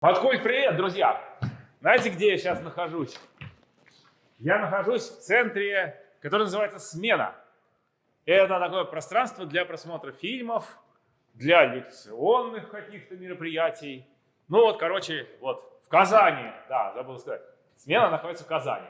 Подкульт, привет, друзья! Знаете, где я сейчас нахожусь? Я нахожусь в центре, который называется «Смена». Это такое пространство для просмотра фильмов, для лекционных каких-то мероприятий. Ну вот, короче, вот в Казани, да, забыл сказать, «Смена» находится в Казани.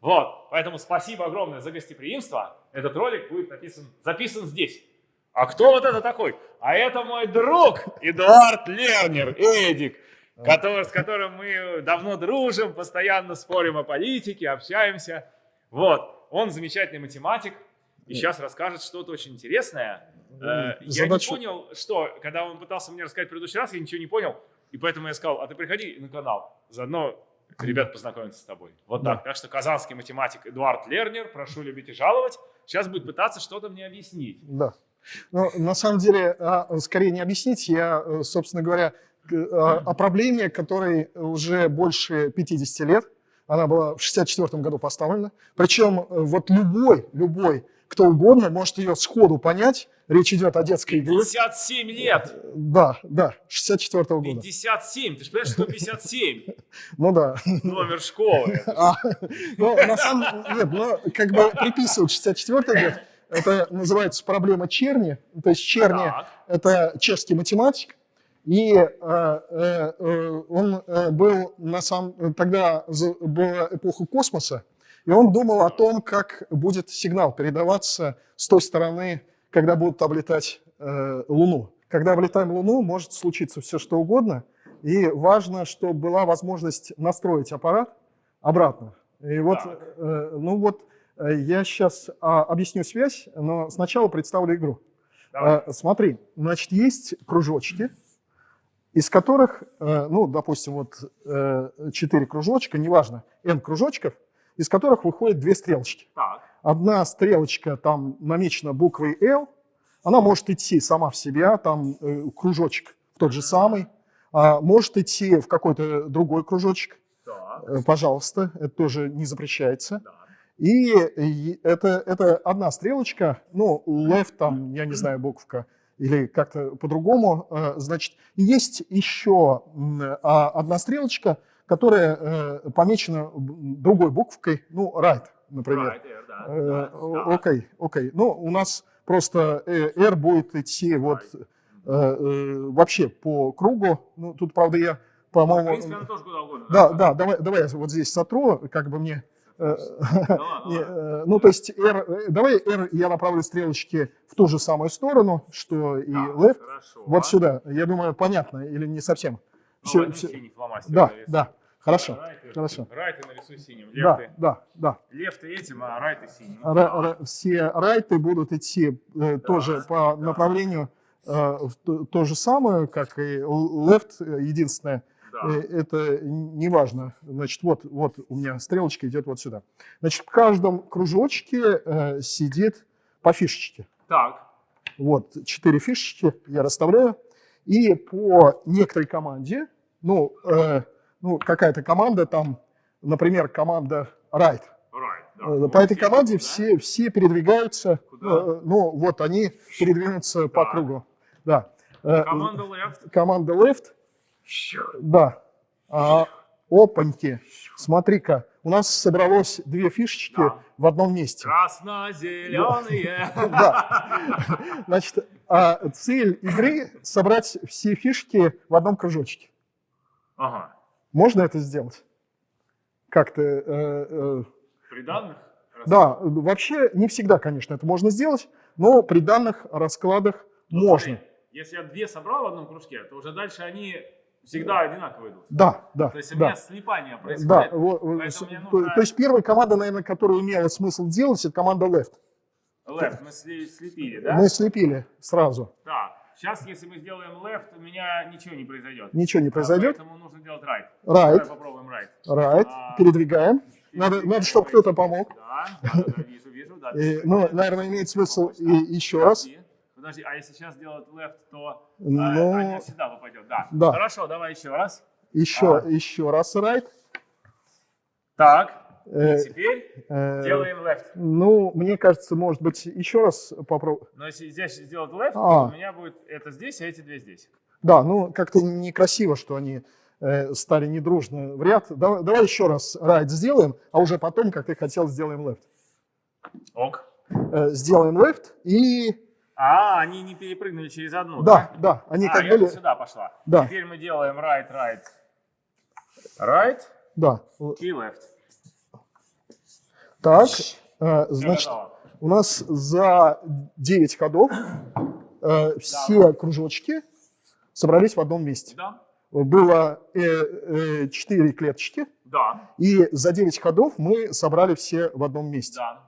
Вот, поэтому спасибо огромное за гостеприимство. Этот ролик будет написан, записан здесь. А кто вот это такой? А это мой друг Эдуард Лернер, Эдик который, с которым мы давно дружим, постоянно спорим о политике, общаемся. Вот, он замечательный математик, и сейчас расскажет что-то очень интересное. Э, я не понял, что, когда он пытался мне рассказать в предыдущий раз, я ничего не понял, и поэтому я сказал, а ты приходи на канал, заодно ребят познакомятся с тобой. Вот да. так. Так что казанский математик Эдуард Лернер, прошу любить и жаловать, сейчас будет пытаться что-то мне объяснить. Да. Ну, на самом деле, а, скорее не объяснить, я, э, собственно говоря, о, о проблеме, которой уже больше 50 лет. Она была в 64 году поставлена. Причем э, вот любой, любой, кто угодно, может ее сходу понять. Речь идет о детской игре. 57 лет! Да, да, 64 -го года. 57, ты же понимаешь, что 57? Ну да. Номер школы. А, ну, на самом деле, ну, как бы приписывают 64 год, это называется проблема Черни. То есть Черни – это чешский математик, и э, э, э, он был на самом тогда была эпоха космоса, и он думал о том, как будет сигнал передаваться с той стороны, когда будут облетать Луну. Когда облетаем Луну, может случиться все что угодно, и важно, чтобы была возможность настроить аппарат обратно. И вот, ну вот, я сейчас а, объясню связь, но сначала представлю игру. Давай. Смотри, значит, есть кружочки, из которых, э, ну, допустим, вот 4 э, кружочка, неважно, n кружочков, из которых выходят две стрелочки. Так. Одна стрелочка там намечена буквой L, она может идти сама в себя, там э, кружочек тот же самый, а может идти в какой-то другой кружочек. Так. Пожалуйста, это тоже не запрещается. Да. И это, это одна стрелочка, ну, left там, я не знаю, буковка, или как-то по-другому. Э, значит, есть еще а, одна стрелочка, которая э, помечена другой буквой, ну, right, например. Right, Окей, окей. Ну, у нас просто э, R будет идти вот вообще по кругу. Ну, тут, правда, я, по-моему... Куда угодно. Да, да, давай, давай я вот здесь сотру, как бы мне Э, э, ну, то есть, э, давай R я направлю стрелочки в ту же самую сторону, что и left. Вот сюда. Я думаю, понятно или не совсем. Все, все. Да, да. Хорошо, райты, хорошо. Райты нарисуй синим, лефты. Да, да, да. Лефты этим, а райты синим. Ра все райты будут идти э, тоже по да. направлению э, в то, то же самое, как и left, единственное, да. Э, это не важно. Значит, вот, вот у меня стрелочка идет вот сюда. Значит, в каждом кружочке э, сидит по фишечке. Так. Вот, четыре фишечки я расставляю. И по некоторой команде, ну, э, ну какая-то команда там, например, команда right. right да. Э, по этой команде да? все, все передвигаются, Куда? ну, вот они передвинутся да. по кругу. Да. Команда left. Команда left да. А, опаньки. Смотри-ка, у нас собралось две фишечки да. в одном месте. Красно-зеленые. Да. Значит, а цель игры — собрать все фишки в одном кружочке. Ага. Можно это сделать? Как-то... Э, э, при данных? Да, вообще не всегда, конечно, это можно сделать, но при данных раскладах ну, можно. Если я две собрал в одном кружке, то уже дальше они всегда одинаково идут. Да, да. То есть у да. меня слипание происходит. Да, вот, нужно... то есть первая команда, наверное, которую имела смысл делать, это команда left. Left, мы слепили, да? Мы слепили сразу. Да. Сейчас, если мы сделаем left, у меня ничего не произойдет. Ничего не произойдет. поэтому нужно делать right. Right. Давай попробуем right. Right. А, Передвигаем. Надо, надо чтобы кто-то помог. Да, да, да, вижу, вижу. Да, и, ну, наверное, имеет смысл и, еще раз. Подожди, а если сейчас делать left, то Но... а, один всегда попадет. Да. да. Хорошо, давай еще раз. Еще, а. еще раз right. Так, э, и теперь э, делаем left. Ну, мне кажется, может быть, еще раз попробуем. Но если здесь сделать left, а. то у меня будет это здесь, а эти две здесь. Да, ну как-то некрасиво, что они э, стали недружно в ряд. Давай, давай еще раз right сделаем, а уже потом, как ты хотел, сделаем left. Ок. Э, сделаем left и... А, они не перепрыгнули через одну, Да, да, они а, как я были... сюда пошла. Да. Теперь мы делаем right, right, right Да. и left. Так, э, значит, готово. у нас за 9 ходов э, все кружочки собрались в одном месте. Да, Было 4 клеточки, да, и за 9 ходов мы собрали все в одном месте. да.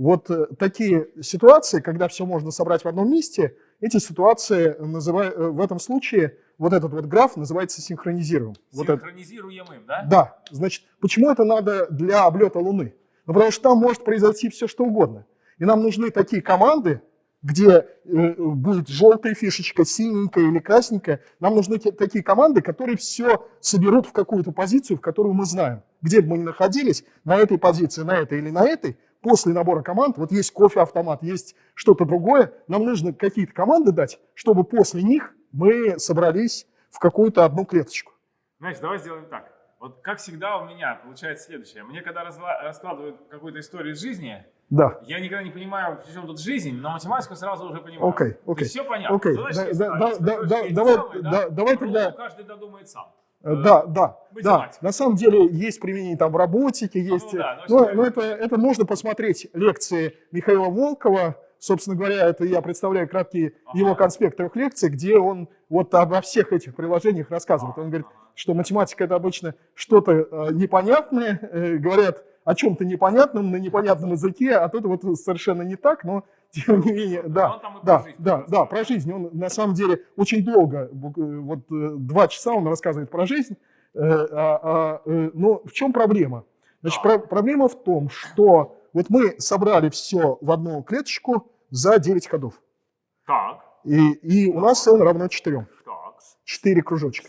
Вот э, такие ситуации, когда все можно собрать в одном месте, эти ситуации называю, э, в этом случае вот этот вот граф называется синхронизируем. Вот это. Синхронизируемым, да? Да, значит, почему это надо для облета Луны? Ну, потому что там может произойти все, что угодно. И нам нужны такие команды, где э, будет желтая фишечка, синенькая или красненькая. Нам нужны те- такие команды, которые все соберут в какую-то позицию, в которую мы знаем. Где бы мы ни находились, на этой позиции, на этой или на этой, после набора команд, вот есть кофе-автомат, есть что-то другое, нам нужно какие-то команды дать, чтобы после них мы собрались в какую-то одну клеточку. Знаешь, давай сделаем так. Вот как всегда у меня получается следующее. Мне когда раскладывают какую-то историю из жизни, Да. я никогда не понимаю, при чем тут жизнь, но математику сразу уже понимаю. Окей, окей. все понятно. Окей, Задачки да- ставишь, да- да- да- давай- да- давай тогда- каждый додумает сам. Э, Да, да, да. мать. На самом деле есть применение там в роботике, есть. Ну да, ну но, что но это? это, нужно посмотреть лекции Михаила Волкова. Собственно говоря, это я представляю краткие Ага. его конспект трех лекций, где он вот обо всех этих приложениях рассказывает. Он говорит, что математика это обычно что-то э, непонятное, э, говорят о чем-то непонятном на непонятном языке, а тут вот совершенно не так, но тем не менее, да, он да, да, да, про жизнь. Он на самом деле очень долго, э, вот э, два часа он рассказывает про жизнь. Э, а- а, Но в чем проблема? Значит, про- проблема в том, что вот мы собрали все в одну клеточку за 9 ходов. Так, И, и у нас n равно 4. так. 4 кружочка.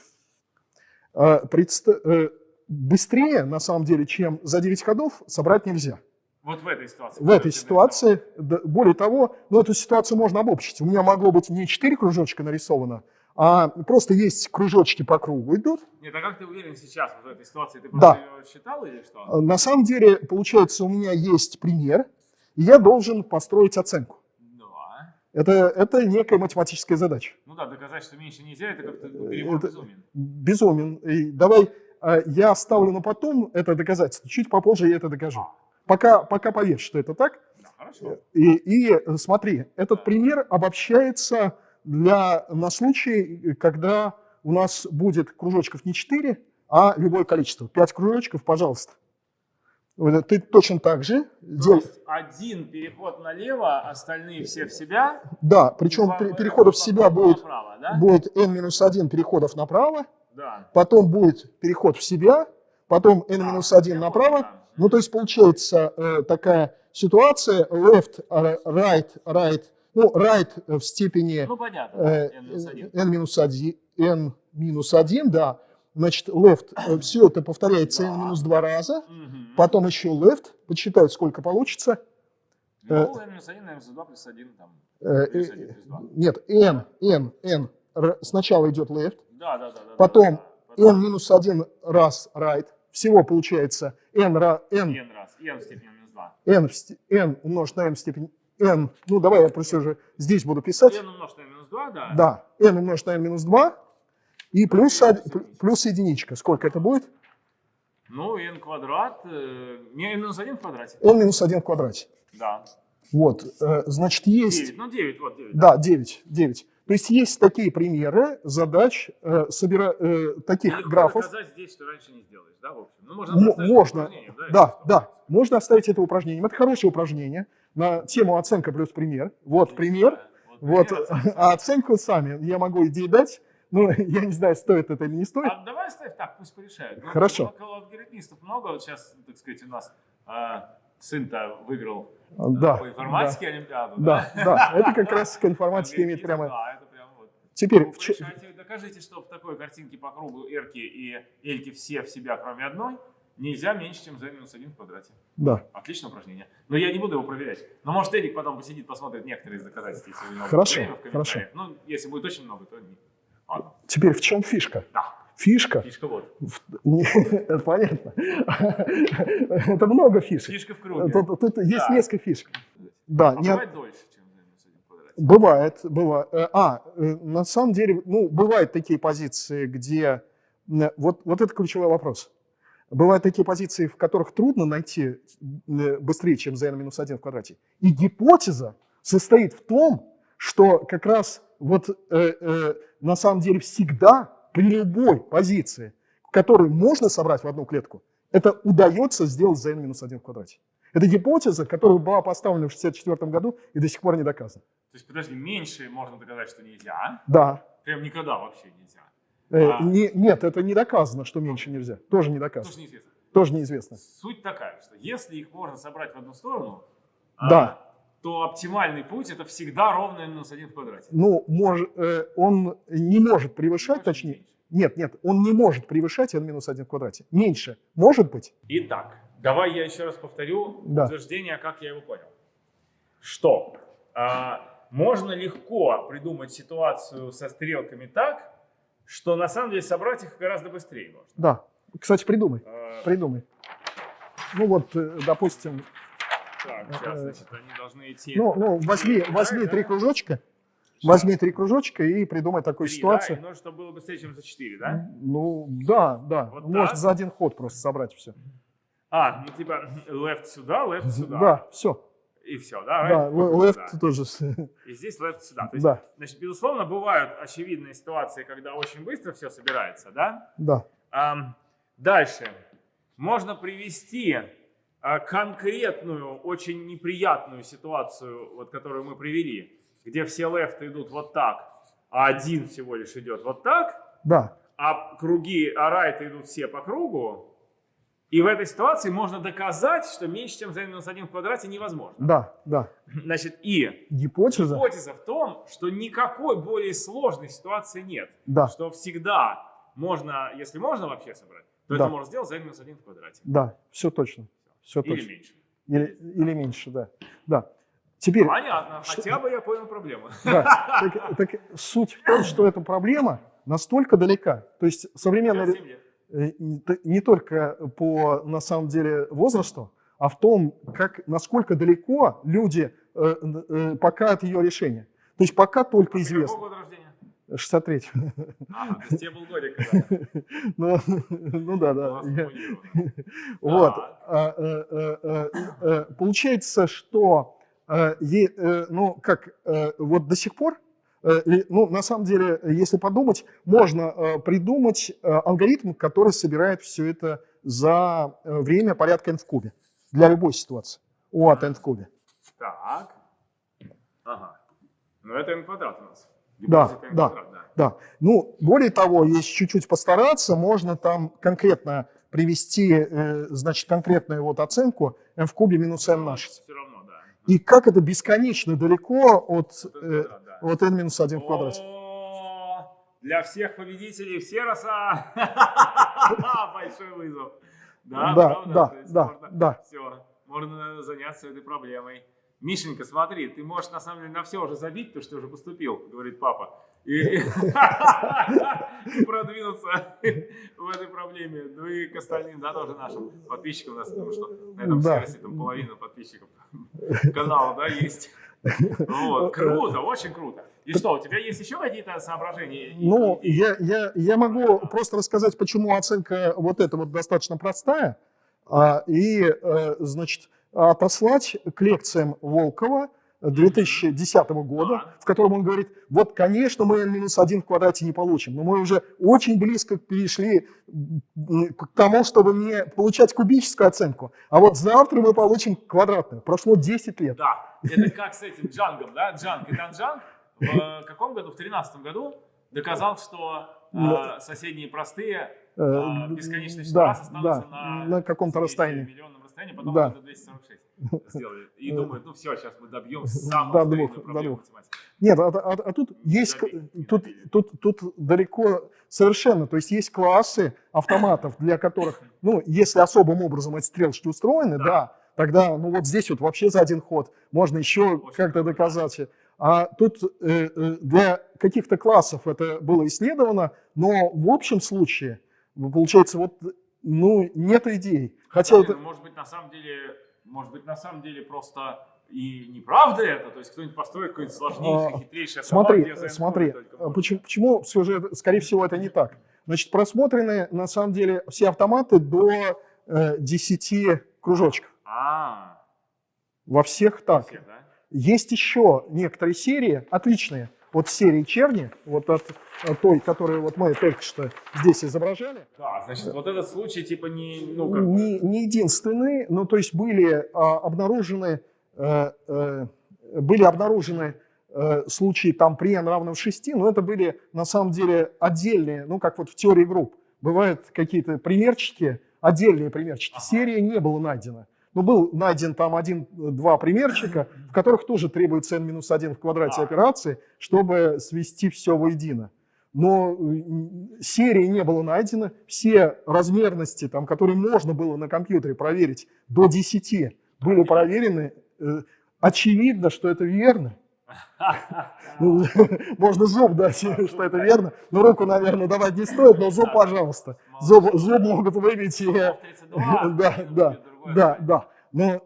А, предста- Быстрее, на самом деле, чем за 9 ходов, собрать нельзя. Вот в этой ситуации. В этой ситуации, да, более того, ну, эту ситуацию можно обобщить. У меня могло быть не 4 кружочка нарисовано, а просто есть кружочки по кругу идут. Нет, а как ты уверен сейчас вот в этой ситуации? Ты Да. ее считал или что? А, На самом деле, получается, у меня есть пример, и я должен построить оценку. Да. Это, это некая математическая задача. Ну да, доказать, что меньше нельзя, это как-то Это- перебор безумен. Безумен. И давай а, я оставлю на потом это доказательство. Чуть попозже я это докажу. Пока, пока поверь, что это так. Да. И, и, э, смотри, этот пример обобщается для, на случай, когда у нас будет кружочков не 4, а любое количество. 5 кружочков, пожалуйста. Ты точно так же То есть один переход налево, остальные все в себя. Да, причем Два- переходов в себя будет, направо, да? будет n-1 переходов направо, Да. потом будет переход в себя, потом А, n-1 я направо. да. Ну, то есть получается э, такая ситуация left, э, right, right, ну, right в степени Ну понятно, э, n минус один. n-1, n-1, да, значит, left, все это повторяется Да. n-2 раза, Мгм. потом еще left, подсчитают, сколько получится, Ну, э, n минус один, n минус два плюс один там. Э, Плюс э, один, плюс два. нет, n, n, n, сначала идет left, Да, да, да. да, потом да, да. n-1 раз right, всего получается n, ра- n, n раз, n в степени минус два. n, в сте- n умножить на n в степени n, ну давай я просто уже здесь буду писать, n умножить на минус два, да. да, n умножить на n минус 2, и плюс, плюс единичка, сколько это будет? Ну, n квадрат, э, не n минус один в квадрате. n минус 1 в квадрате. Да. Вот, э, значит, есть... 9, ну 9, вот 9. Да, 9, 9. То есть есть такие примеры задач, э, собира- э, таких Легко графов. доказать здесь, что раньше не сделаешь, да, в общем? Ну, можно можно, да? да, да, можно оставить это упражнением. Это хорошее упражнение на тему оценка плюс пример. Вот пример, вот, пример, оценка. а оценку сами я могу идеи дать, но я не знаю, стоит это или не стоит. А давай оставь так, пусть порешают. Ну, Хорошо. Алгоритмистов много, вот сейчас, так сказать, у нас а, сын-то выиграл Да, по информатике Олимпиаду. да, да, это как раз к информатике имеет прямо... Да, это прям вот. Теперь, в порешайте, докажите, что в такой картинке по кругу эрки и эльки все в себя, кроме одной, нельзя меньше, чем z минус 1 в квадрате. да, Отличное упражнение. Но я не буду его проверять. Но может Эдик потом посидит, посмотрит некоторые из доказательств, если у него Хорошо, время в комментариях. Ну, если будет очень много, то не. Ладно. теперь в чем фишка? Да. Фишка. Фишка вот. Понятно. Это много фишек. Фишка в круге. Тут, тут есть Да. несколько фишек. Да, А не- бывает дольше, чем бывает, бывает. Э, А, э, на самом деле, ну, бывают такие позиции, где... э, Вот, вот это ключевой вопрос. Бывают такие позиции, в которых трудно найти быстрее, чем за минус 1 в квадрате. И гипотеза состоит в том, что как раз вот э, э, на самом деле всегда при любой позиции, которую можно собрать в одну клетку, это удается сделать за n минус 1 в квадрате. Это гипотеза, которая была поставлена в 1964 году и до сих пор не доказана. То есть, подожди, меньше можно доказать, что нельзя. Да. Прям никогда вообще нельзя. Э, А. не- нет, это не доказано, что меньше нельзя. Тоже не доказано. Тоже неизвестно. Тоже неизвестно. Суть такая, что если их можно собрать в одну сторону, Да. а, то оптимальный путь это всегда ровно n минус 1 в квадрате. Ну, мож- э, он не может превышать, Может, точнее, меньше. нет, нет, он не может превышать n минус 1 в квадрате. Меньше может быть? Итак, давай я еще раз повторю Да. утверждение, как я его понял. Что а, можно легко придумать ситуацию со стрелками так, что на самом деле собрать их гораздо быстрее можно. Да. Кстати, придумай, А, придумай. Ну вот, э, допустим, так, сейчас, значит, они должны идти. ну, ну возьми, возьми три кружочка, возьми три кружочка и придумай такую Три, ситуацию. Да, и нужно, чтобы было быстрее, чем за 4, да? Ну, да, да. Вот Может так? за один ход просто собрать все. А, ну типа left сюда, left сюда. Да, все. И все, да? Да, right? left Да. тоже. И здесь left сюда. То есть, Да, значит, безусловно, бывают очевидные ситуации, когда очень быстро все собирается, да? да. Ам, дальше. Можно привести конкретную, очень неприятную ситуацию, вот, которую мы привели, где все лефты идут вот так, а один всего лишь идет вот так, Да, а круги, а райты идут все по кругу. И в этой ситуации можно доказать, что меньше, чем за минус 1 в квадрате невозможно. да, да. Значит, и Гипотеза. гипотеза в том, что никакой более сложной ситуации нет. Да, Что всегда можно, если можно вообще собрать, то Да. это можно сделать за минус 1 в квадрате. да, все точно. Все Или точно. меньше. Или, или меньше, да. Да. Теперь, Понятно, Что- хотя бы я понял проблему. да, так, так суть в том, что эта проблема настолько далека. То есть современная э, не только по, на самом деле, возрасту, а в том, как, насколько далеко люди э, э, пока от ее решения. То есть пока только Ты известно. Какого года рождения? 63 Ага, то есть тебе был годик ну, ну да, да. Вот. А, э, э, э, Получается, что, ну, как, вот до сих пор, ну, на самом деле, если подумать, можно придумать алгоритм, который собирает все это за время порядка n в кубе для любой ситуации. O от n в кубе. Так. Ага. Ну это n квадрат у нас. Да, да. квадрат, да. Да. Ну, более того, если чуть-чуть постараться, можно там конкретно привести, э, значит, конкретную вот оценку n в кубе минус n на 6. Все равно, да. И как это бесконечно далеко от, Вот э, квадрат, да. от n минус 1 в квадрате. Для всех победителей все роса. Большой вызов. Да, Да, да, да, да. Все, можно заняться этой проблемой. Мишенька, смотри, ты можешь на самом деле на все уже забить, потому что ты уже поступил, говорит папа. И, продвинуться в этой проблеме. Ну и к остальным, да, тоже нашим подписчикам. У нас, потому что на этом сервисе там половина подписчиков канала, да, есть. Вот, круто, очень круто. И что, у тебя есть еще какие-то соображения? Ну, я, я, я могу просто рассказать, почему оценка вот эта вот достаточно простая, а, и, э, значит, отослать к лекциям Волкова 2010 года, Да. в котором он говорит, вот, конечно, мы n-1 в квадрате не получим, но мы уже очень близко перешли к тому, чтобы не получать кубическую оценку, а вот завтра мы получим квадратную. Прошло 10 лет. Да, это как с этим Джангом, да? Джанг и Данджанг в э, каком году? В тринадцатом году доказал, что э, Да. соседние простые Э, а, бесконечное число да, раз останутся да, на, на каком-то расстоянии. миллионном расстоянии, потом Да. это 246 сделали. И Э, думают, ну все, сейчас мы добьем самую до двух, до двух. Нет, а, а- а тут есть, тут, тут, тут далеко совершенно, то есть есть классы автоматов, для которых, ну, если особым образом эти стрелочки устроены, Да. да, тогда, ну, вот здесь вот вообще за один ход можно еще как-то доказать. А тут э, э, для каких-то классов это было исследовано, но в общем случае, получается, вот, ну, нет идей. Хотя Блин, это... Может быть, на самом деле, может быть, на самом деле просто и неправда это, то есть кто-нибудь построит какой-нибудь сложнейший, А, хитрейший Смотри, автомат, смотри, а почему, почему все же, это- скорее всего, это не так? Значит, просмотрены, на самом деле, все автоматы до э, 10 кружочков. А, Во всех так. всех, да? Есть еще некоторые серии, отличные, от серии черни, вот от той, которую вот мы только что здесь изображали, Да, значит, вот этот случай типа не, ну, как не, не единственные, ну, то есть были а, обнаружены, э, э, были обнаружены э, случаи там при n равном 6, но это были на самом деле отдельные, ну, как вот в теории групп. Бывают какие-то примерчики, отдельные примерчики. Ага. Серия не была найдена. Но был найден там один-два примерчика, в которых тоже требуется n-1 в квадрате операции, чтобы свести все воедино. Но серии не было найдено, все размерности, там, которые можно было на компьютере проверить, до 10 были проверены. Э, Очевидно, что это верно. Ну, Можно зуб дать, что это верно. Но руку, наверное, давать не стоит, но зуб, пожалуйста. Зуб, зуб могут выбить. и- Зубов 32, Да, будет да, да, да. Но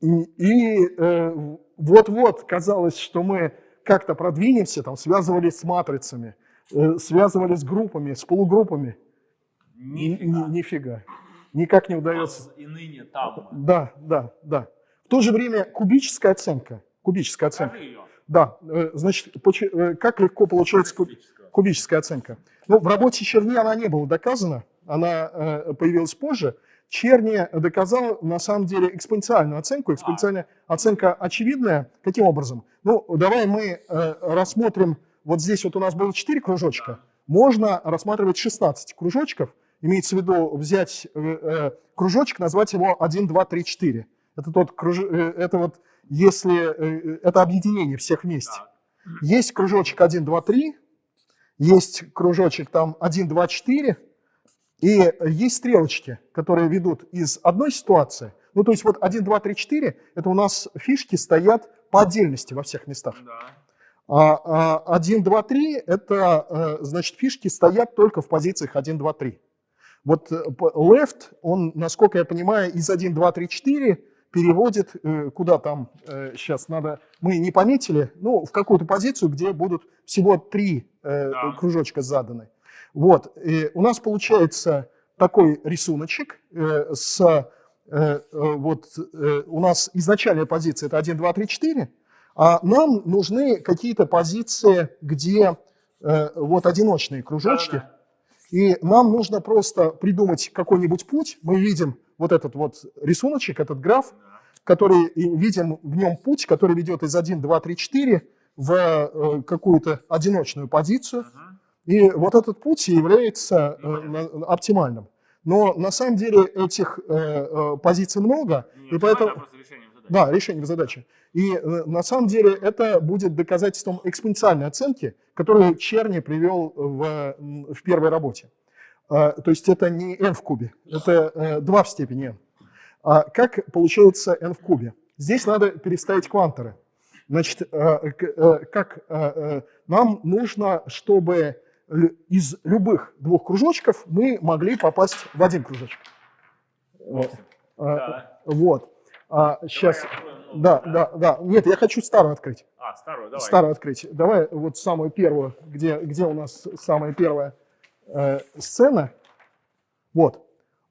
и э, вот-вот казалось, что мы как-то продвинемся, там связывались с матрицами, э, связывались с группами, с полугруппами. Ни- Нифига. ни- Нифига. Никак не удается. И ныне там. Да, да, да. В то же время кубическая оценка. Кубическая оценка. Да, э, значит, э, как легко получается куб- кубическая оценка? Ну, в работе Черни она не была доказана, она э, появилась позже. Черни доказал, на самом деле, экспоненциальную оценку. Экспоненциальная оценка очевидная. Каким образом? Ну, давай мы рассмотрим, вот здесь вот у нас было 4 кружочка. Можно рассматривать 16 кружочков. Имеется в виду взять кружочек, назвать его 1, 2, 3, 4. Это тот круж... это вот если э, это объединение всех вместе. Есть кружочек 1, 2, 3, есть кружочек там 1, 2, 4, и есть стрелочки, которые ведут из одной ситуации. Ну, то есть вот 1, 2, 3, 4, это у нас фишки стоят по отдельности во всех местах. А, а 1, 2, 3, это, э, значит, фишки стоят только в позициях 1, 2, 3. Вот э, left, он, насколько я понимаю, из 1, 2, 3, 4 переводит, э, куда там, сейчас надо, мы не пометили, ну, в какую-то позицию, где будут всего три э, Да. кружочка заданы. Вот, и у нас получается такой рисуночек э, с, э, э, вот, э, у нас изначальная позиция это 1, 2, 3, 4, а нам нужны какие-то позиции, где э, вот одиночные кружочки, Да-да-да. и нам нужно просто придумать какой-нибудь путь. Мы видим вот этот вот рисуночек, этот граф, который видим в нем путь, который ведет из 1, 2, 3, 4 в э, какую-то одиночную позицию. И вот этот путь является э, оптимальным. Но на самом деле этих э, позиций много, Не и поэтому... просто решением задачи. Да, решение задачи. И э, на самом деле это будет доказательством экспоненциальной оценки, которую Черни привел в, в первой работе. А, То есть это не n в кубе, это э, 2 в степени n. А как получается n в кубе? Здесь надо переставить кванторы. Значит, э, э, как э, э, нам нужно, чтобы из любых двух кружочков мы могли попасть в один кружочек. Вот. А, Да. Вот. Сейчас. Давай откроем новую, Да, да, да. Нет, я хочу старую открыть. А, старую, давай. Старую открыть. Давай вот самую первую, где, где у нас самая первая э, сцена. Вот.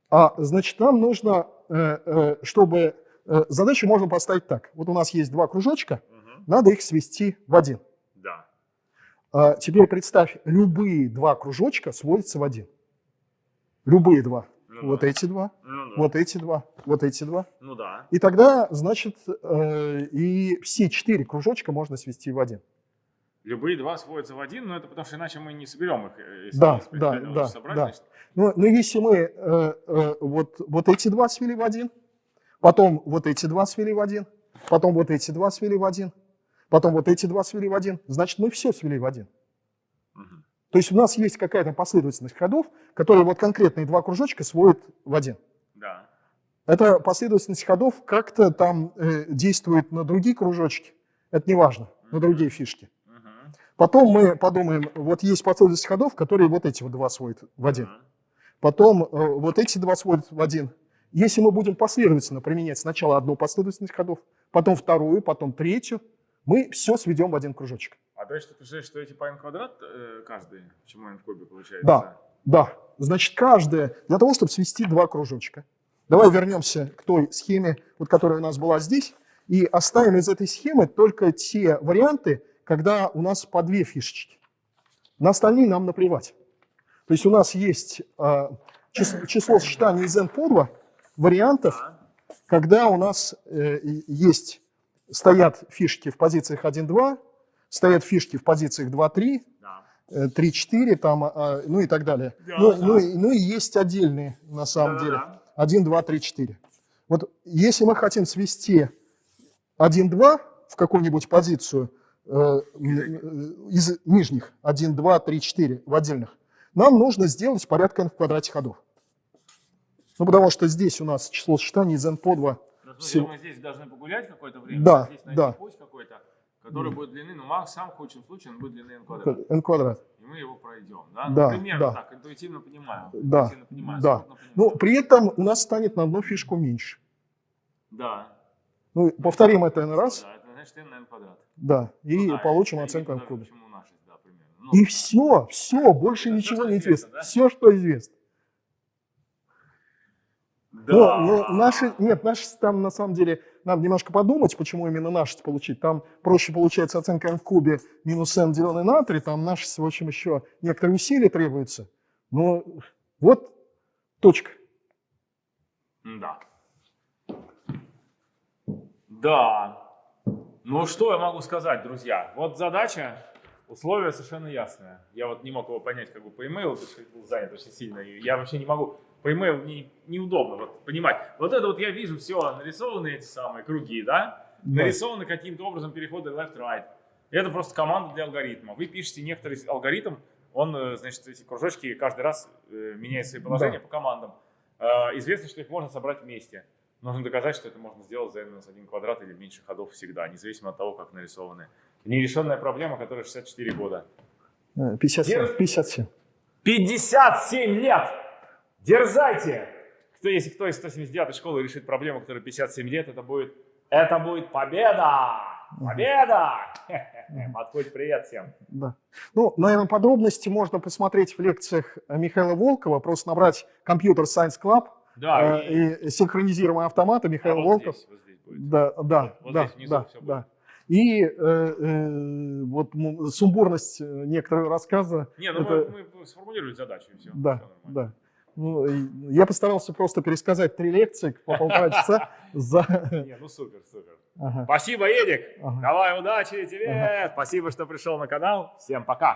А, значит, нам нужно, э, э, чтобы... э, задачу можно поставить так. Вот у нас есть два кружочка, Мгм. надо их свести в один. Да. А, теперь представь, любые два кружочка сводятся в один. Любые два. Ну вот да. эти два, Ну да. вот эти два, вот эти два. Ну да. И тогда, значит, э, и все четыре кружочка можно свести в один. Любые два сводятся в один, но это потому что иначе мы не соберем их. э, Если Да, да, да, собрать, да. значит, Но, но если мы э, э, вот, вот эти два свели в один, потом вот эти два свели в один, потом вот эти два свели в один, потом вот эти два свели в один, значит, мы все свели в один. мгм. То есть у нас есть какая-то последовательность ходов, которые вот конкретные два кружочка сводят в один. Да. Эта последовательность ходов как-то там э, действует на другие кружочки, это не важно. на другие фишки. Потом мы подумаем, вот есть последовательность ходов, которые вот эти вот два сводят в один. Потом э, вот эти два сводят в один. Если мы будем последовательно применять сначала одну последовательность ходов, потом вторую, потом третью, мы все сведем в один кружочек. А то есть ты представляешь, что эти по n квадрат э, каждый, почему n в кубе получается? Да. Да, значит, каждая, для того, чтобы свести два кружочка. Давай вернемся к той схеме, вот, которая у нас была здесь, и оставим из этой схемы только те варианты, когда у нас по две фишечки. На остальные нам наплевать. То есть у нас есть а, число, число сочетаний из n по 2 вариантов, Да. когда у нас э, есть, стоят фишки в позициях 1-2, стоят фишки в позициях 2-3, Да. э, 3-4, там, а, ну и так далее. Да, ну, да. ну и- ну и есть отдельные, на самом деле. Да-да-да. 1, 2, 3, 4. Вот если мы хотим свести 1, 2 в какую-нибудь позицию э, э, из нижних, 1, 2, 3, 4 в отдельных, нам нужно сделать порядка n в квадрате ходов. Ну, потому что здесь у нас число сочетаний из n по 2. Ну, Все. мы здесь должны погулять какое-то время, Да, здесь найти да. путь какой-то, который будет длины, ну, макс, в самом худшем случае он будет длины n квадрат. n квадрат. И мы его пройдем, да? Да, ну, примерно да. так, интуитивно понимаю. Да, интуитивно понимаю, да. Ну, при этом у нас станет на одну фишку меньше. да. Ну, повторим это n раз, Да, значит n на n квадрат. да, и Ну да, получим это оценку n в кубе. да. Ну, И все, все, больше Это ничего не известно, да? Все, что известно. да. Ну, наши, нет, наши там на самом деле, надо немножко подумать, почему именно наши получить. Там проще получается оценка n в кубе минус n деленное на 3, там наши, в общем, еще некоторые усилия требуются. Но вот точка. Да. Да. Ну, что я могу сказать, друзья? Вот задача, условия совершенно ясные. Я вот не мог его понять как бы по имейлу, потому что был занят очень сильно. И я вообще не могу, по имейлу не, неудобно вот, понимать. Вот это вот я вижу все, нарисованы эти самые круги, да? Да. Нарисованы каким-то образом переходы left-right. Это просто команда для алгоритма. Вы пишете некоторый алгоритм, он, э, значит, эти кружочки каждый раз э, меняет свои положения Да. по командам. Э, Известно, что их можно собрать вместе. Нужно доказать, что это можно сделать за n-1 квадрат или меньше ходов всегда, независимо от того, как нарисованы. Нерешенная проблема, которая 64 года. Э, 57. Дерз- 57. 57 лет! Дерзайте! Кто, если кто из 179 школы решит проблему, которая 57 лет, это будет, это будет победа! Победа! Подходит привет всем. Да. Ну, наверное, подробности можно посмотреть в лекциях Михаила Волкова. Просто набрать компьютер Science Club Да, э, и синхронизируемые автоматы а Михаил вот Волков. здесь, вот здесь будет. Да, да, Вот да, да, да. И э, э, вот сумбурность э, некоторого рассказа. Не, ну это- мы, мы сформулировали задачу и все. Да, да. Ну, я постарался просто пересказать три лекции по полтора часа за... Не, ну супер, супер. Ага, Спасибо, Эдик. ага. Давай удачи тебе. Спасибо, что пришел на канал. Всем пока.